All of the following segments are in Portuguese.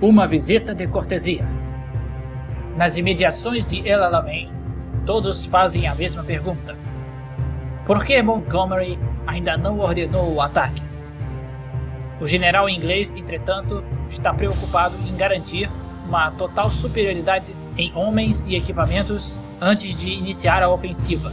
Uma visita de cortesia. Nas imediações de El Alamein, todos fazem a mesma pergunta. Por que Montgomery ainda não ordenou o ataque? O general inglês, entretanto, está preocupado em garantir uma total superioridade em homens e equipamentos antes de iniciar a ofensiva.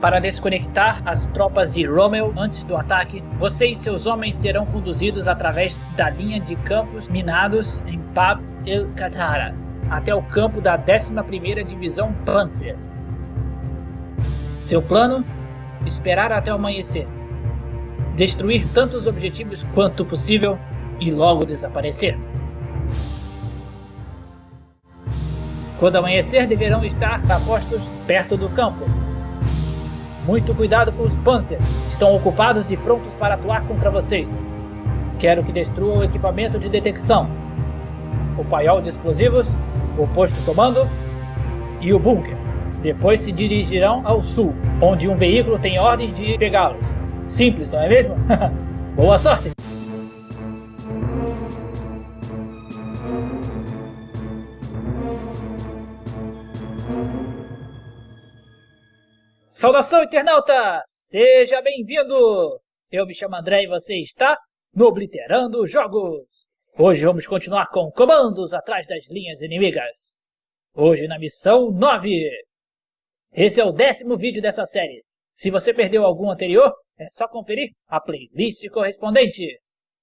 Para desconectar as tropas de Rommel antes do ataque, você e seus homens serão conduzidos através da linha de campos minados em Bab el-Qatara, até o campo da 11ª Divisão Panzer. Seu plano? Esperar até o amanhecer. Destruir tantos objetivos quanto possível e logo desaparecer. Quando amanhecer, deverão estar apostos perto do campo, muito cuidado com os Panzers. Estão ocupados e prontos para atuar contra vocês. Quero que destruam o equipamento de detecção, o paiol de explosivos, o posto comando e o bunker. Depois se dirigirão ao sul, onde um veículo tem ordens de pegá-los. Simples, não é mesmo? Boa sorte! Saudação, internauta! Seja bem-vindo! Eu me chamo André e você está no Obliterando Jogos! Hoje vamos continuar com comandos atrás das linhas inimigas. Hoje na missão 9. Esse é o décimo vídeo dessa série. Se você perdeu algum anterior, é só conferir a playlist correspondente.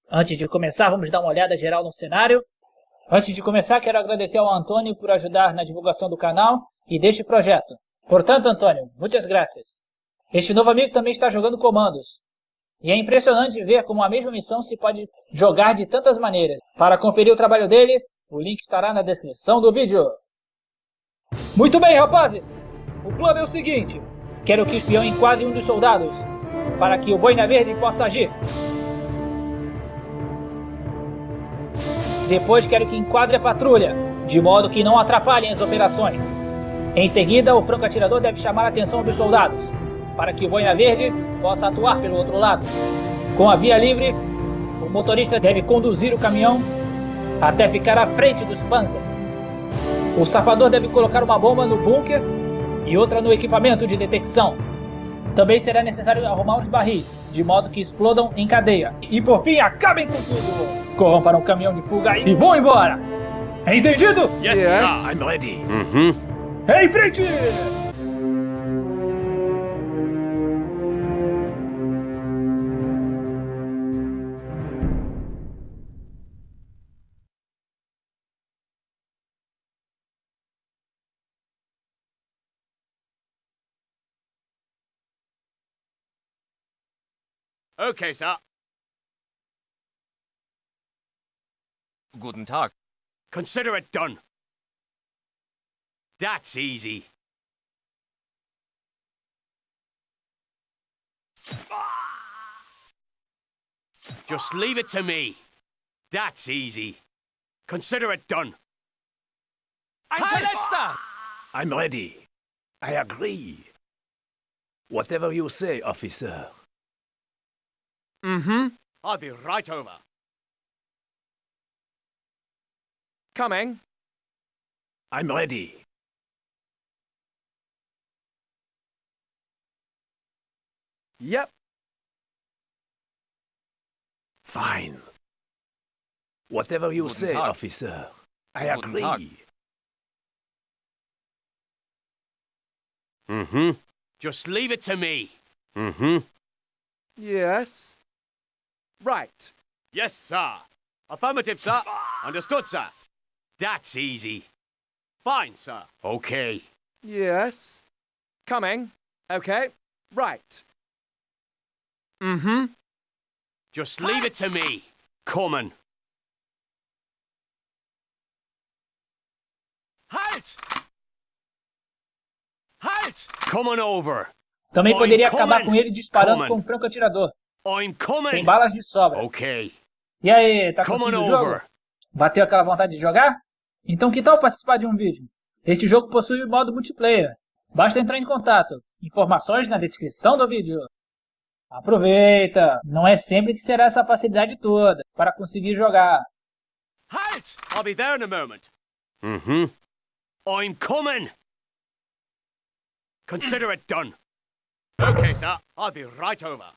Antes de começar, vamos dar uma olhada geral no cenário. Antes de começar, quero agradecer ao Antônio por ajudar na divulgação do canal e deste projeto. Portanto, Antônio, muitas graças. Este novo amigo também está jogando comandos. E é impressionante ver como a mesma missão se pode jogar de tantas maneiras. Para conferir o trabalho dele, o link estará na descrição do vídeo. Muito bem, rapazes! O plano é o seguinte. Quero que o espião enquadre um dos soldados, para que o Boina Verde possa agir. Depois quero que enquadre a patrulha, de modo que não atrapalhem as operações. Em seguida, o franco-atirador deve chamar a atenção dos soldados, para que o boina verde possa atuar pelo outro lado. Com a via livre, o motorista deve conduzir o caminhão até ficar à frente dos panzers. O sapador deve colocar uma bomba no bunker e outra no equipamento de detecção. Também será necessário arrumar os barris, de modo que explodam em cadeia. E por fim, acabem com tudo! Corram para um caminhão de fuga e vão embora! Entendido? Yes, yeah. I'm ready. Uhum. Em frente! Okay, sir. Guten Tag. Consider it done. That's easy. Just leave it to me. That's easy. Consider it done. I'm Palesta! I'm ready. I agree. Whatever you say, officer. Mm-hmm. I'll be right over. Coming. I'm ready. Yep. Fine. Whatever you Guten say, Tag. officer. I Guten agree. Tag. Mm-hmm. Just leave it to me. Mm-hmm. Yes. Right. Yes, sir. Affirmative, sir. Understood, sir. That's easy. Fine, sir. Okay. Yes. Coming. Okay. Right. Mm-hmm. Just leave it to me. Coming. Halt! Halt! Coming over. Também I'm poderia acabar coming. com ele disparando Coming. com um franco-atirador. I'm Tem balas de sobra. Okay. E aí, tá curtindo o jogo? over. Bateu aquela vontade de jogar? Então que tal participar de um vídeo? Este jogo possui modo multiplayer. Basta entrar em contato. Informações na descrição do vídeo. Aproveita! Não é sempre que será essa facilidade toda para conseguir jogar. Halt! I'll be there in a moment. Mm-hmm. I'm coming. Consider it done. Okay, sir. I'll be right over.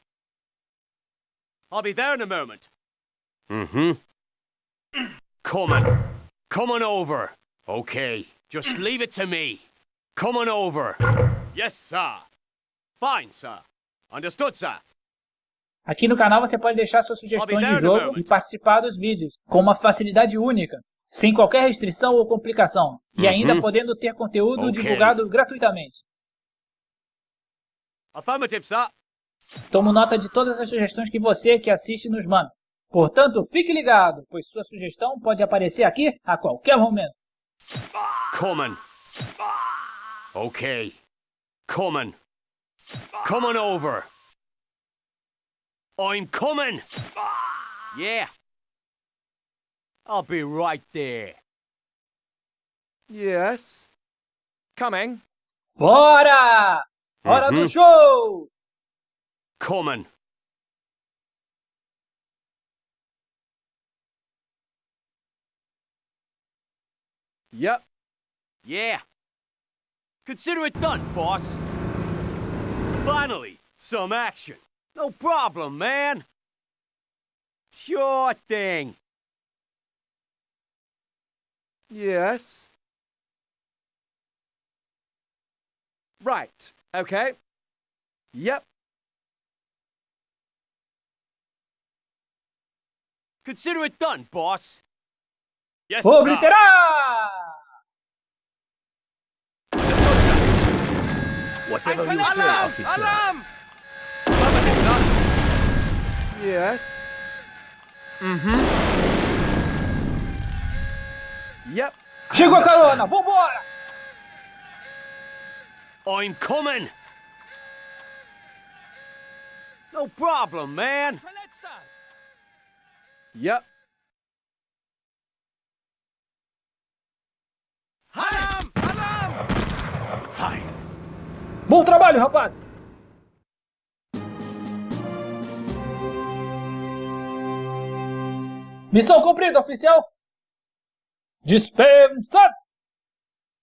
I'll be there in a moment. Mm-hmm. Coming. Coming over. Okay. Just leave it to me. Coming over. Yes, sir. Fine, sir. Understood, sir. Aqui no canal você pode deixar suas sugestões de jogo e participar dos vídeos com uma facilidade única, sem qualquer restrição ou complicação, e ainda Uhum. podendo ter conteúdo Ok. divulgado gratuitamente. Affirmative, sir. Tomo nota de todas as sugestões que você que assiste nos manda. Portanto, fique ligado, pois sua sugestão pode aparecer aqui a qualquer momento. Coming. Okay. Coming. Coming over. I'm coming. Yeah. I'll be right there. Yes. Coming. Bora! Hora do mm-hmm. show! Coming. Yep. Yeah. Consider it done, boss. Finally, some action. No problem, man. Sure thing. Yes. Right. Okay. Yep. Consider it done, boss. Yes, oh, sir. Whatever you say, Alarm! officer. Alarm! Affirmative. Yes. Mm-hmm. Yep. Chegou a carona, vambora! I'm coming. No problem, man. Yep. Bom trabalho, rapazes! Missão cumprida, oficial! Dispensado!